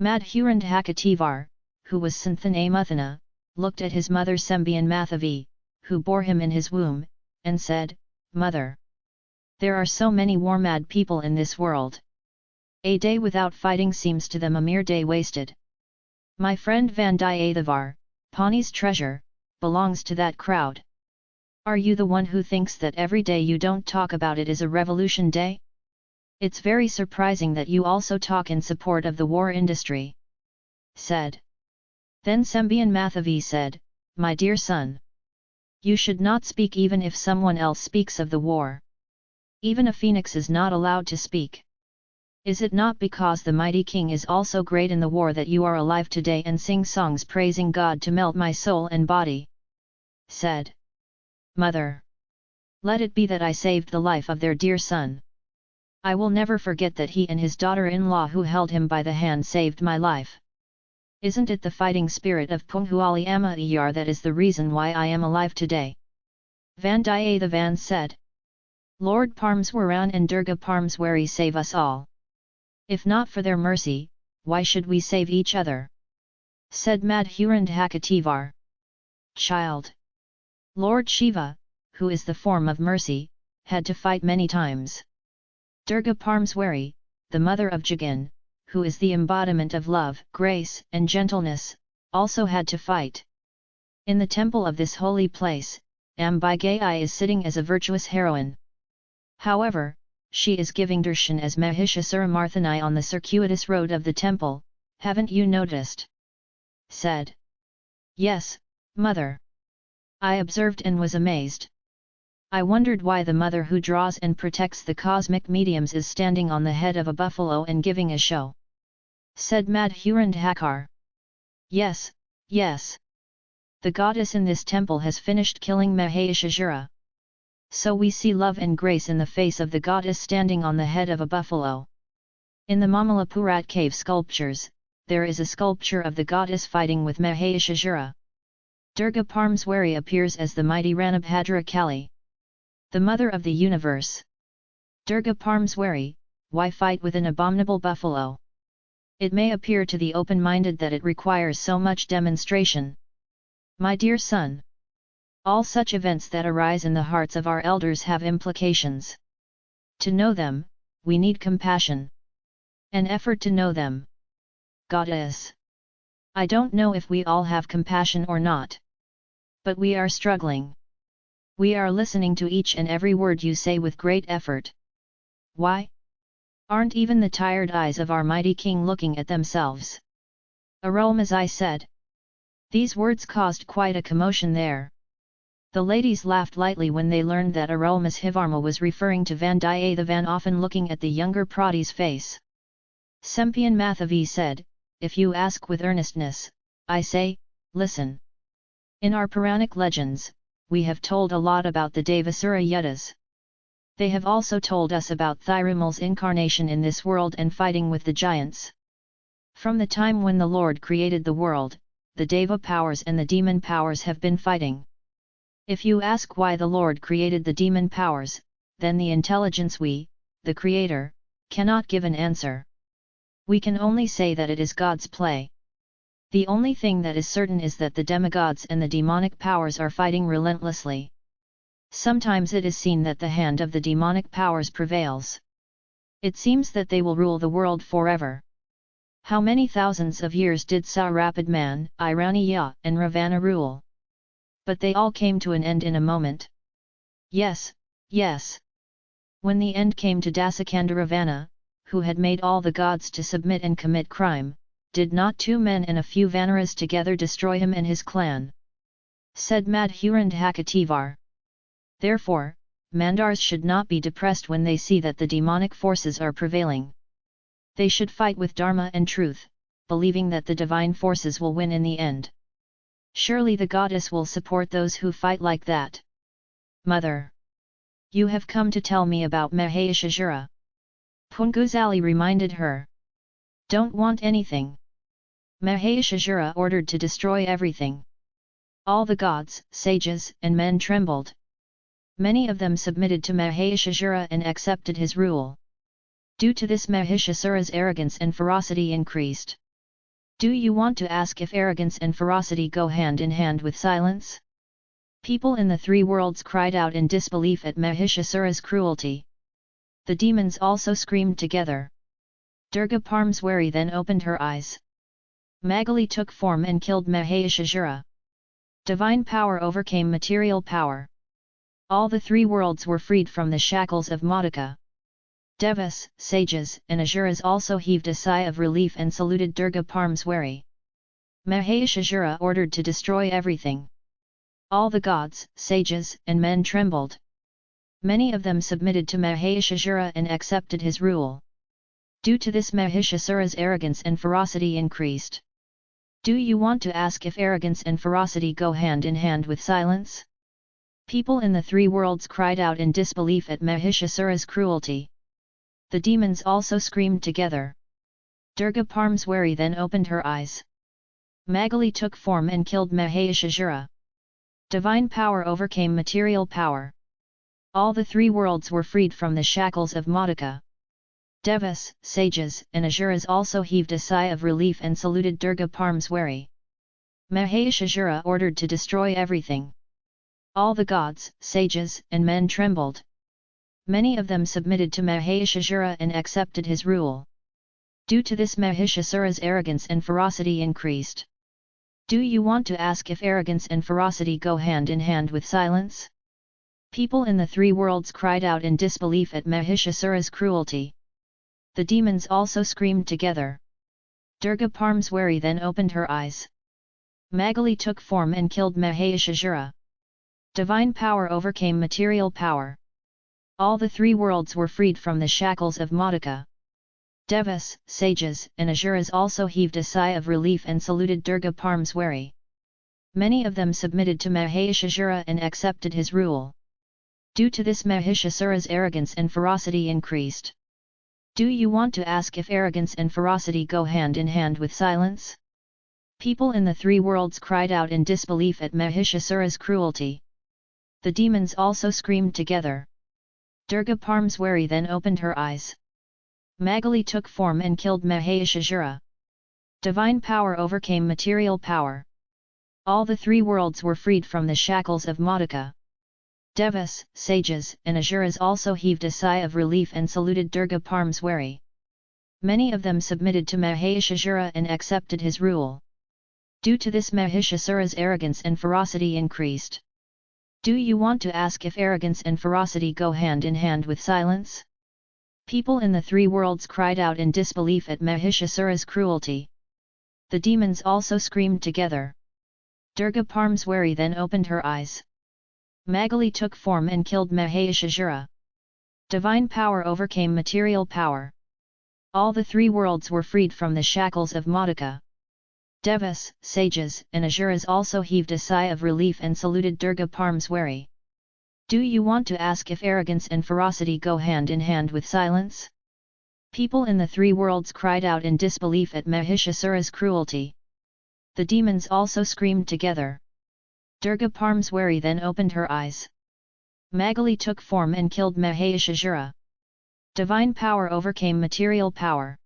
Madhurandhakativar, who was Santhanamathana, looked at his mother Sembian Mathavi, who bore him in his womb, and said, Mother! There are so many war-mad people in this world. A day without fighting seems to them a mere day wasted. My friend Vandiyathevar, Pawnee's treasure, belongs to that crowd. Are you the one who thinks that every day you don't talk about it is a revolution day? It's very surprising that you also talk in support of the war industry. Said. Then Sembian Mathavi said, My dear son. You should not speak even if someone else speaks of the war. Even a phoenix is not allowed to speak. Is it not because the mighty king is also great in the war that you are alive today and sing songs praising God to melt my soul and body? Said. Mother! Let it be that I saved the life of their dear son. I will never forget that he and his daughter-in-law who held him by the hand saved my life. Isn't it the fighting spirit of Punghuali Amma that is the reason why I am alive today? Vandiyathevan said. Lord Parmeswaran and Durga Parmeswari save us all. If not for their mercy, why should we save each other? Said Madhurandhakativar. Child! Lord Shiva, who is the form of mercy, had to fight many times. Durga Parmeswari, the mother of Jagan, who is the embodiment of love, grace, and gentleness, also had to fight. In the temple of this holy place, Ambigai is sitting as a virtuous heroine. However, she is giving darshan as Mahishasuramarthini on the circuitous road of the temple, haven't you noticed? Said. Yes, mother. I observed and was amazed. I wondered why the mother who draws and protects the cosmic mediums is standing on the head of a buffalo and giving a show. Said Madhurandhakar. Yes, yes. The goddess in this temple has finished killing Mahishasura. So we see love and grace in the face of the goddess standing on the head of a buffalo. In the Mamalapurat cave sculptures, there is a sculpture of the goddess fighting with Mahishasura. Durga Parmeswari appears as the mighty Ranabhadra Kali. The mother of the universe. Durga Parmeswari, why fight with an abominable buffalo? It may appear to the open-minded that it requires so much demonstration. My dear son. All such events that arise in the hearts of our elders have implications. To know them, we need compassion. An effort to know them. Goddess. I don't know if we all have compassion or not. But we are struggling. We are listening to each and every word you say with great effort. Why? Aren't even the tired eyes of our mighty king looking at themselves? I said. These words caused quite a commotion there. The ladies laughed lightly when they learned that Arulmozhivarma was referring to Vandiyathevan often looking at the younger Prati's face. Sembian Mathavi said, If you ask with earnestness, I say, listen. In our Puranic legends, we have told a lot about the Devasura Yuddhas. They have also told us about Thirumal's incarnation in this world and fighting with the giants. From the time when the Lord created the world, the Deva powers and the demon powers have been fighting. If you ask why the Lord created the demon powers, then the intelligence we, the Creator, cannot give an answer. We can only say that it is God's play. The only thing that is certain is that the demigods and the demonic powers are fighting relentlessly. Sometimes it is seen that the hand of the demonic powers prevails. It seems that they will rule the world forever. How many thousands of years did Sarapad Iraniya, and Ravana rule? But they all came to an end in a moment. Yes, yes. When the end came to Dasakanda Ravana, who had made all the gods to submit and commit crime, did not two men and a few Vanaras together destroy him and his clan? Said Madhurandhakativar. Therefore, Mandars should not be depressed when they see that the demonic forces are prevailing. They should fight with Dharma and truth, believing that the divine forces will win in the end. Surely the goddess will support those who fight like that. Mother! You have come to tell me about Mahishasura. Punguzali reminded her. Don't want anything. Mahishasura ordered to destroy everything. All the gods, sages, and men trembled. Many of them submitted to Mahishasura and accepted his rule. Due to this Mahishasura's arrogance and ferocity increased. Do you want to ask if arrogance and ferocity go hand in hand with silence? People in the three worlds cried out in disbelief at Mahishasura's cruelty. The demons also screamed together. Durga Parmeswari then opened her eyes. Magali took form and killed Mahishasura. Divine power overcame material power. All the three worlds were freed from the shackles of Modika. Devas, sages, and Asuras also heaved a sigh of relief and saluted Durga Parmeswari. Mahishasura ordered to destroy everything. All the gods, sages, and men trembled. Many of them submitted to Mahishasura and accepted his rule. Due to this Mahishasura's arrogance and ferocity increased. Do you want to ask if arrogance and ferocity go hand in hand with silence? People in the three worlds cried out in disbelief at Mahishasura's cruelty. The demons also screamed together. Durga Parmeswari then opened her eyes. Magali took form and killed Mahishasura. Divine power overcame material power. All the three worlds were freed from the shackles of Modika. Devas, sages, and Asuras also heaved a sigh of relief and saluted Durga Parmeswari. Mahishasura ordered to destroy everything. All the gods, sages, and men trembled. Many of them submitted to Mahishasura and accepted his rule. Due to this Mahishasura's arrogance and ferocity increased. Do you want to ask if arrogance and ferocity go hand in hand with silence? People in the three worlds cried out in disbelief at Mahishasura's cruelty. The demons also screamed together. Durga Parmeswari then opened her eyes. Magali took form and killed Mahishasura. Divine power overcame material power. All the three worlds were freed from the shackles of Modika. Devas, sages, and Asuras also heaved a sigh of relief and saluted Durga Parmeswari. Many of them submitted to Mahishasura and accepted his rule. Due to this Mahishasura's arrogance and ferocity increased. Do you want to ask if arrogance and ferocity go hand in hand with silence? People in the three worlds cried out in disbelief at Mahishasura's cruelty. The demons also screamed together. Durga Parmeswari then opened her eyes. Magali took form and killed Mahishasura. Divine power overcame material power. All the three worlds were freed from the shackles of Modika. Devas, sages, and Asuras also heaved a sigh of relief and saluted Durga Parmeswari. Many of them submitted to Mahishasura and accepted his rule. Due to this Mahishasura's arrogance and ferocity increased. Do you want to ask if arrogance and ferocity go hand in hand with silence? People in the three worlds cried out in disbelief at Mahishasura's cruelty. The demons also screamed together. Durga Parmeswari then opened her eyes. Magali took form and killed Mahishasura. Divine power overcame material power. All the three worlds were freed from the shackles of Modika. Devas, sages, and Asuras also heaved a sigh of relief and saluted Durga Parmeswari. Do you want to ask if arrogance and ferocity go hand in hand with silence? People in the three worlds cried out in disbelief at Mahishasura's cruelty. The demons also screamed together. Durga Parmeswari then opened her eyes. Magali took form and killed Mahishasura. Divine power overcame material power.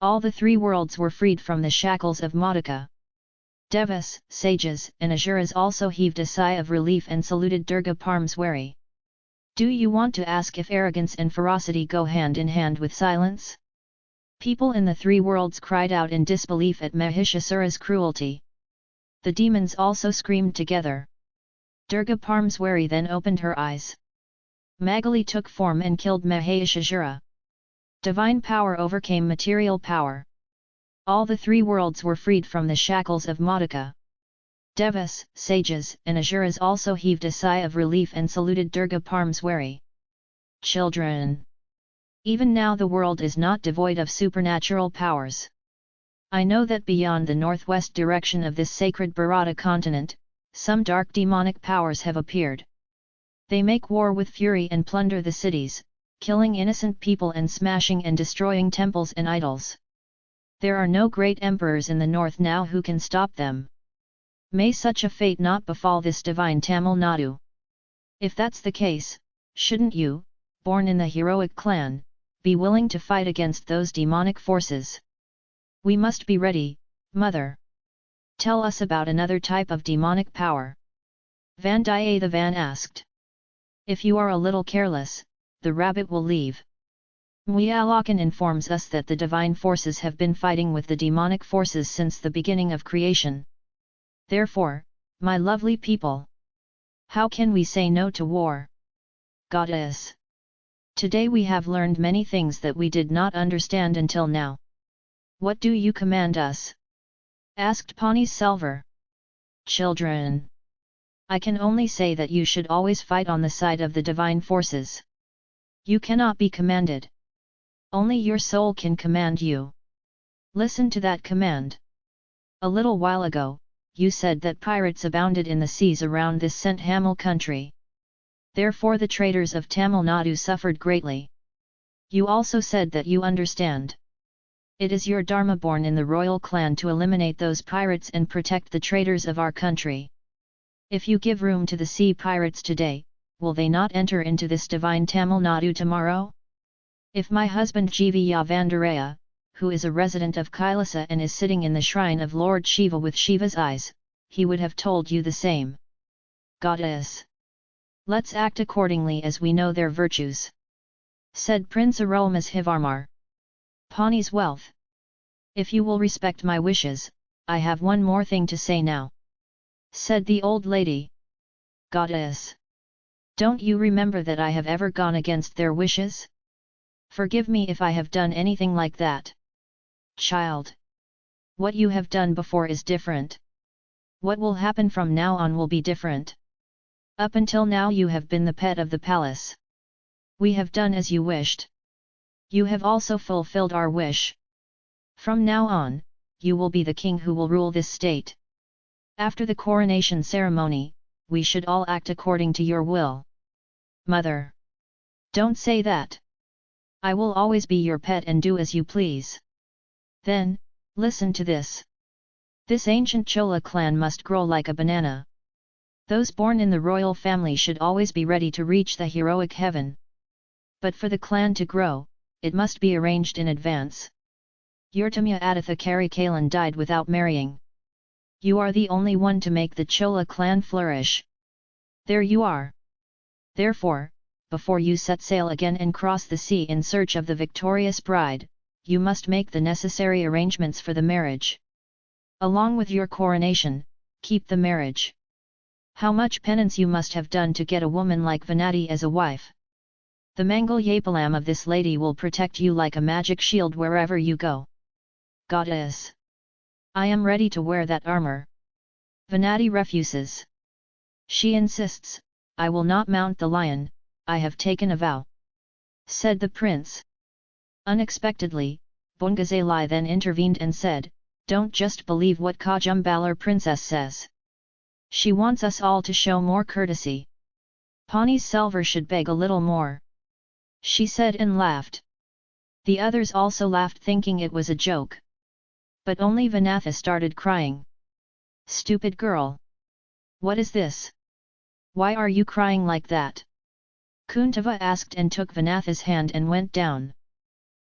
All the three worlds were freed from the shackles of Modika. Devas, sages, and Asuras also heaved a sigh of relief and saluted Durga Parmeswari. Do you want to ask if arrogance and ferocity go hand in hand with silence? People in the three worlds cried out in disbelief at Mahishasura's cruelty. The demons also screamed together. Durga Parmeswari then opened her eyes. Magali took form and killed Mahishasura. Divine power overcame material power. All the three worlds were freed from the shackles of Modika. Devas, sages, and Asuras also heaved a sigh of relief and saluted Durga Parmeswari. Children! Even now the world is not devoid of supernatural powers. I know that beyond the northwest direction of this sacred Bharata continent, some dark demonic powers have appeared. They make war with fury and plunder the cities, killing innocent people and smashing and destroying temples and idols. There are no great emperors in the north now who can stop them. May such a fate not befall this divine Tamil Nadu. If that's the case, shouldn't you, born in the heroic clan, be willing to fight against those demonic forces? We must be ready, Mother! Tell us about another type of demonic power. Vandiyathevan asked. If you are a little careless, the rabbit will leave. Muyalakan informs us that the divine forces have been fighting with the demonic forces since the beginning of creation. Therefore, my lovely people, how can we say no to war? Goddess! Today we have learned many things that we did not understand until now. What do you command us? asked Selvar. Children! I can only say that you should always fight on the side of the divine forces. You cannot be commanded. Only your soul can command you. Listen to that command. A little while ago, you said that pirates abounded in the seas around this St. Hamil country. Therefore the traders of Tamil Nadu suffered greatly. You also said that you understand. It is your dharma born in the royal clan to eliminate those pirates and protect the traders of our country. If you give room to the sea pirates today, will they not enter into this divine Tamil Nadu tomorrow? If my husband Jiva Yavandaraya, who is a resident of Kailasa and is sitting in the shrine of Lord Shiva with Shiva's eyes, he would have told you the same. Goddess! Let's act accordingly as we know their virtues. Said Prince Arulmozhivarmar. Pawnee's wealth. If you will respect my wishes, I have one more thing to say now. Said the old lady. Goddess! Don't you remember that I have ever gone against their wishes? Forgive me if I have done anything like that. Child! What you have done before is different. What will happen from now on will be different. Up until now you have been the pet of the palace. We have done as you wished. You have also fulfilled our wish. From now on, you will be the king who will rule this state. After the coronation ceremony, we should all act according to your will. Mother! Don't say that! I will always be your pet and do as you please. Then, listen to this. This ancient Chola clan must grow like a banana. Those born in the royal family should always be ready to reach the heroic heaven. But for the clan to grow, it must be arranged in advance. Yurtamya Aditha Karikalan died without marrying. You are the only one to make the Chola clan flourish. There you are. Therefore, before you set sail again and cross the sea in search of the victorious bride, you must make the necessary arrangements for the marriage. Along with your coronation, keep the marriage. How much penance you must have done to get a woman like Vanati as a wife. The Mangal Yapalam of this lady will protect you like a magic shield wherever you go. Goddess! I am ready to wear that armor. Vanati refuses. She insists, I will not mount the lion, I have taken a vow. Said the prince. Unexpectedly, Bungazalai then intervened and said, Don't just believe what Kodumbalur princess says. She wants us all to show more courtesy. Pani Selvar should beg a little more. She said and laughed. The others also laughed thinking it was a joke. But only Vanatha started crying. Stupid girl! What is this? Why are you crying like that? Kuntava asked and took Vanatha's hand and went down.